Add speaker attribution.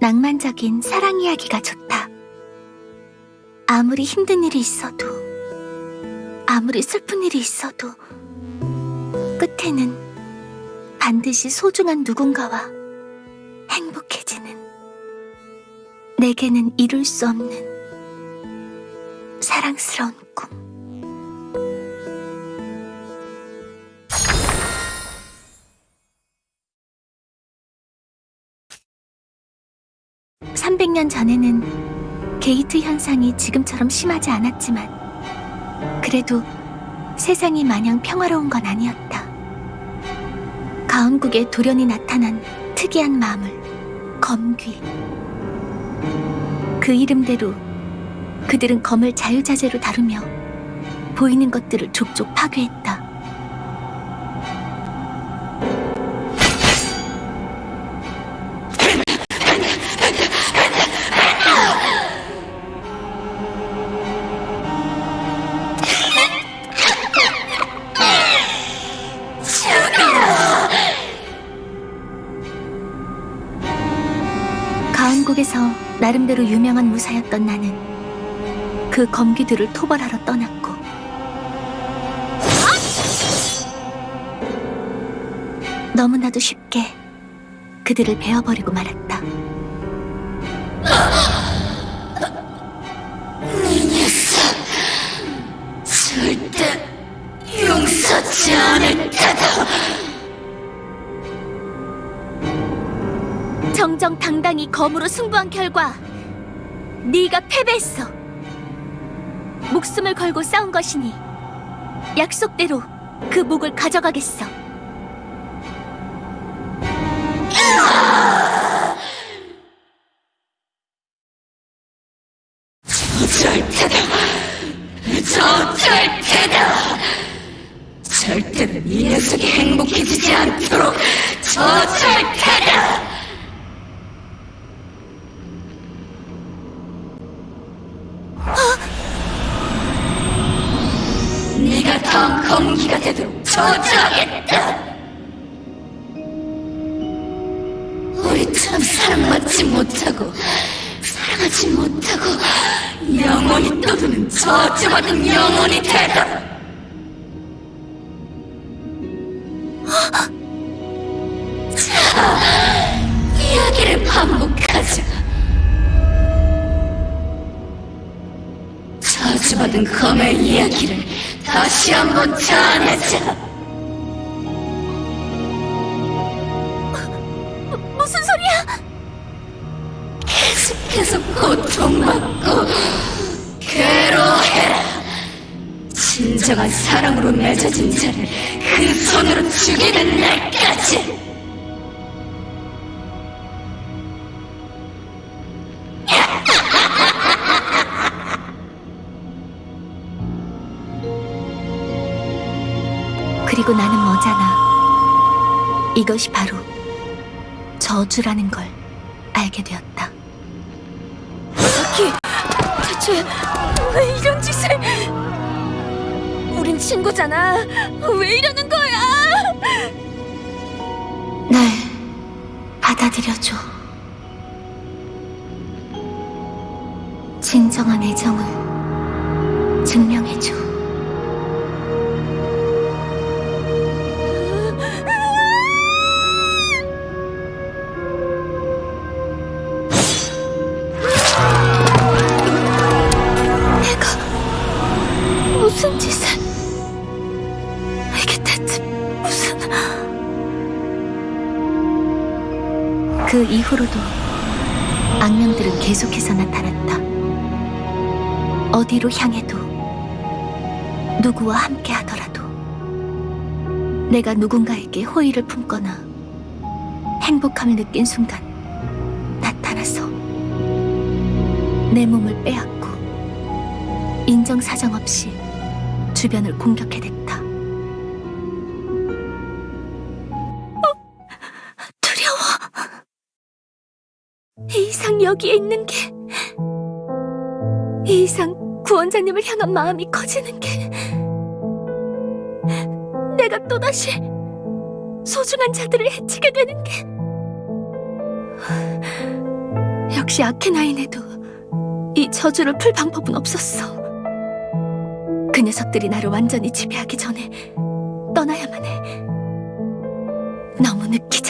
Speaker 1: 낭만적인 사랑 이야기가 좋다. 아무리 힘든 일이 있어도, 아무리 슬픈 일이 있어도, 끝에는 반드시 소중한 누군가와 행복해지는, 내게는 이룰 수 없는 사랑스러운 꿈. (300년) 전에는 게이트 현상이 지금처럼 심하지 않았지만 그래도 세상이 마냥 평화로운 건 아니었다. 가운국에 돌연히 나타난 특이한 마물, 검귀. 그 이름대로 그들은 검을 자유자재로 다루며 보이는 것들을 족족 파괴했다. 나름대로 유명한 무사였던 나는 그 검기들을 토벌하러 떠났고 너무나도 쉽게 그들을 베어버리고 말았다.
Speaker 2: 절대 용서치 않을 테다.
Speaker 1: 정정당당히 검으로 승부한 결과 네가 패배했어. 목숨을 걸고 싸운 것이니 약속대로 그 목을 가져가겠어.
Speaker 2: 절대다. 저 절대다. 절대로 이 녀석이 행복해지지 않도록 저 절대다. 네가 다음 검기가 되도록 저주하겠다. 우리처럼 사랑받지 못하고 사랑하지 못하고 영원히 떠도는 저주받은 영혼이 되다. 자, 이야기를 반복하자. 받은 검의 이야기를 다시 한번 전하자.
Speaker 1: 무슨 소리야?
Speaker 2: 계속해서 고통받고 괴로워해라. 진정한 사랑으로 맺어진 자를 그 손으로 죽이는 날까지.
Speaker 1: 그리고 나는 뭐잖아. 이것이 바로 저주라는 걸 알게 되었다.
Speaker 3: 사키, 대체 왜 이런 짓을? 우린 친구잖아. 왜 이러는 거야?
Speaker 1: 날 받아들여줘. 진정한 애정을 증명해줘. 무슨 짓을 이게 대체 무슨 그 이후로도 악령들은 계속해서 나타났다. 어디로 향해도 누구와 함께 하더라도 내가 누군가에게 호의를 품거나 행복함을 느낀 순간 나타나서 내 몸을 빼앗고 인정사정 없이 주변을 공격해댔다. 어, 두려워. 이 이상 여기에 있는 게, 이 이상 구원자님을 향한 마음이 커지는 게, 내가 또다시 소중한 자들을 해치게 되는 게, 역시 아케나인에도 이 저주를 풀 방법은 없었어. 그 녀석들이 나를 완전히 지배하기 전에 떠나야만 해. 너무 늦기